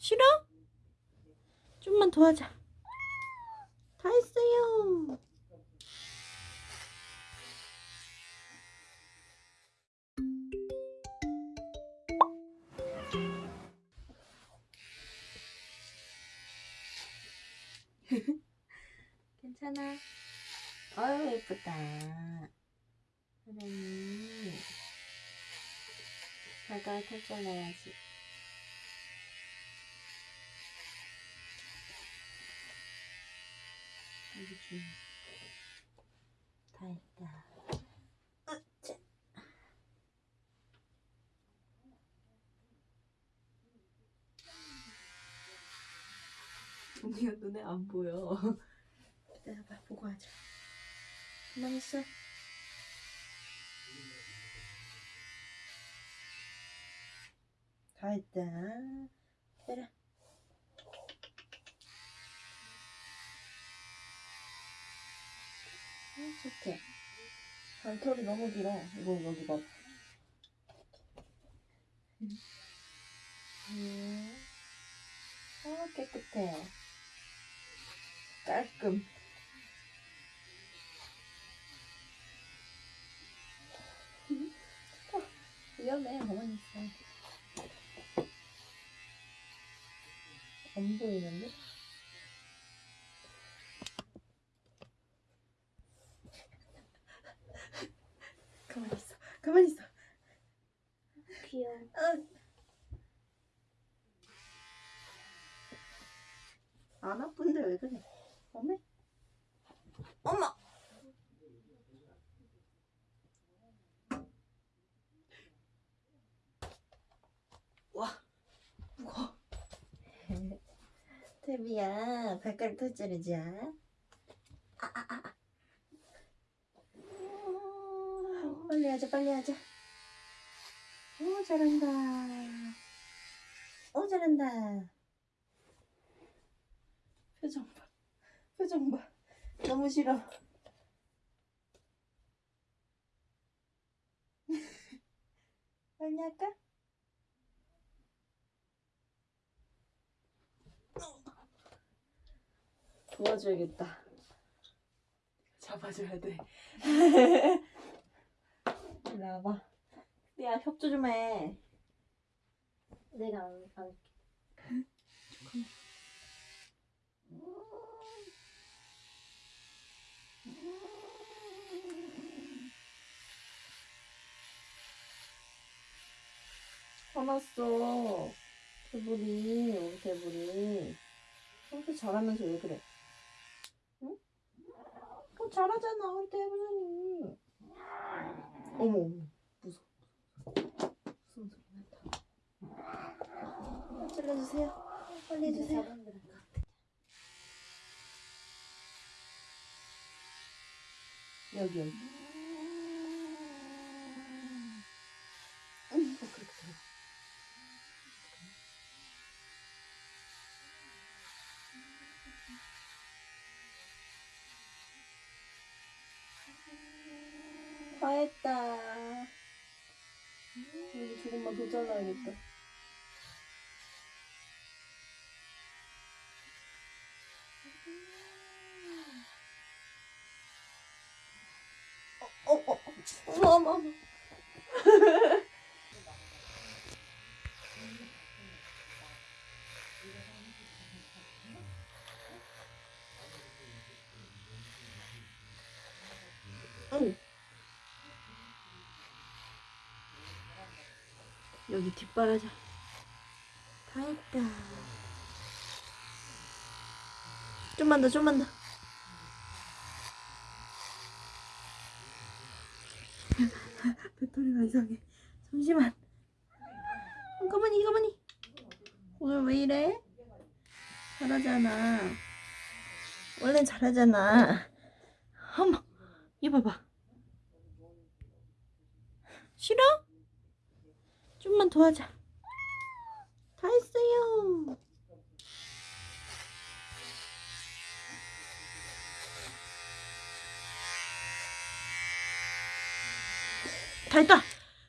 싫어? 좀만 더 하자. 다 했어요. 괜찮아. 아유 예쁘다. 사랑이 발가락 털 잘라야지. 다 했다. 으쌰. 언니가 눈에 안 보여. 기다려봐, 보고 하자. 가만히 있어. 다 했다. 기다려. 음, 좋대. 발털이 너무 길어. 이거 여기 봐. 음. 아, 깨끗해. 깔끔. 어, 위험해. 가만히 있어. 안 보이는데? 가만히 있어. 귀여워. 어. 안 아픈데 왜 그래? 어메? 어머! 와, 무거워. 태비야, 발가락 털자르자. 아, 아, 아. 아. 오, 빨리 하자, 빨리 하자. 오, 잘한다. 오, 잘한다. 표정 봐. 표정 봐. 너무 싫어. 빨리 할까? 도와줘야겠다. 잡아줘야 돼. 일로 와봐. 야, 협조 좀 해. 내가 안, 안 화났어. 개불이, 우리 개불이. 평소 잘하면서 왜 그래? 응? 어, 잘하잖아, 우리 대부장님. 어머, 어머, 무서워. 무서운 소리 난다. 찔러주세요. 빨리 해주세요. 여기, 여기. 음, 어, 그렇게 들어. 다 했다. 여기 조금만 더 잘라야겠다. 어, 어, 어, 어머, 어머, 어머. 응. 여기 뒷바라지. 다 했다. 좀만 더 좀만 더. 배터리가 이상해. 잠시만. 어, 가만히 가만히. 오늘 왜 이래? 잘하잖아. 원래 잘하잖아. 어머 이거 봐봐. 싫어? 좀만 더 하자. 다 했어요. 다 했다.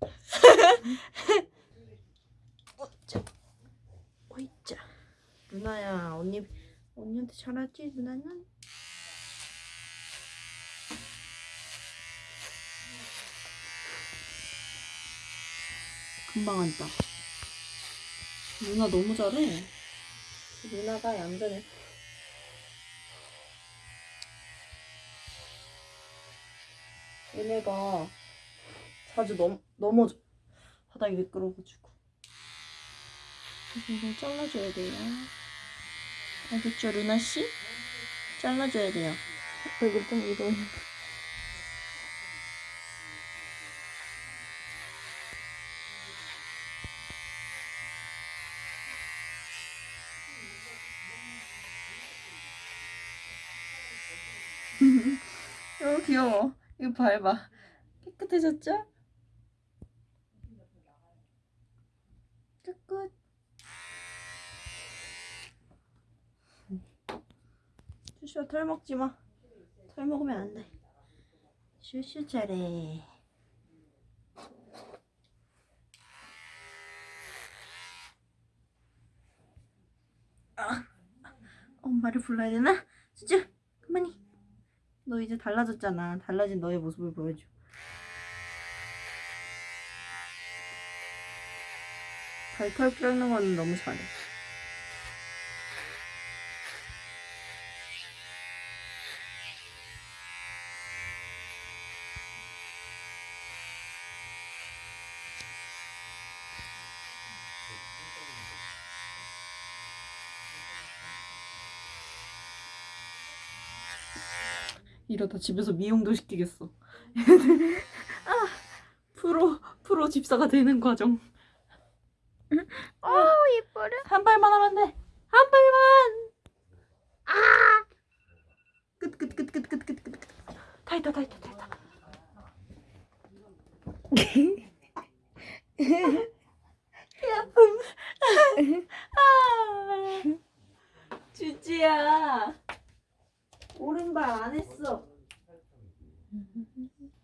어짜. 어이짜. 누나야 언니 언니한테 잘하지 누나는? 금방 한다. 누나 너무 잘해. 누나가 얌전해. 얘네가 자주 넘, 넘어져. 바닥이 미끄러워가지고. 이걸 잘라줘야 돼요. 알겠죠, 루나씨? 잘라줘야 돼요. 얼굴 좀. 너무 귀여워. 이거 밟아. 깨끗해졌죠? 끝끝. 슈슈야 털 먹지 마. 털 먹으면 안 돼. 슈슈 잘해. 아, 엄마를 불러야 되나? 슈슈, 그만히. 너 이제 달라졌잖아. 달라진 너의 모습을 보여줘. 발털 깎는 거는 너무 잘해. 이러다 집에서 미용도 시키겠어. 아, 프로 프로 집사가 되는 과정. 오 예뻐라. 한 발만 하면 돼. 한 발만. 아! 끝 끝 끝 끝 끝 끝 끝. 다 했다 다 했다 다 했다. 음. 아, 주지야. 오른발 안 했어.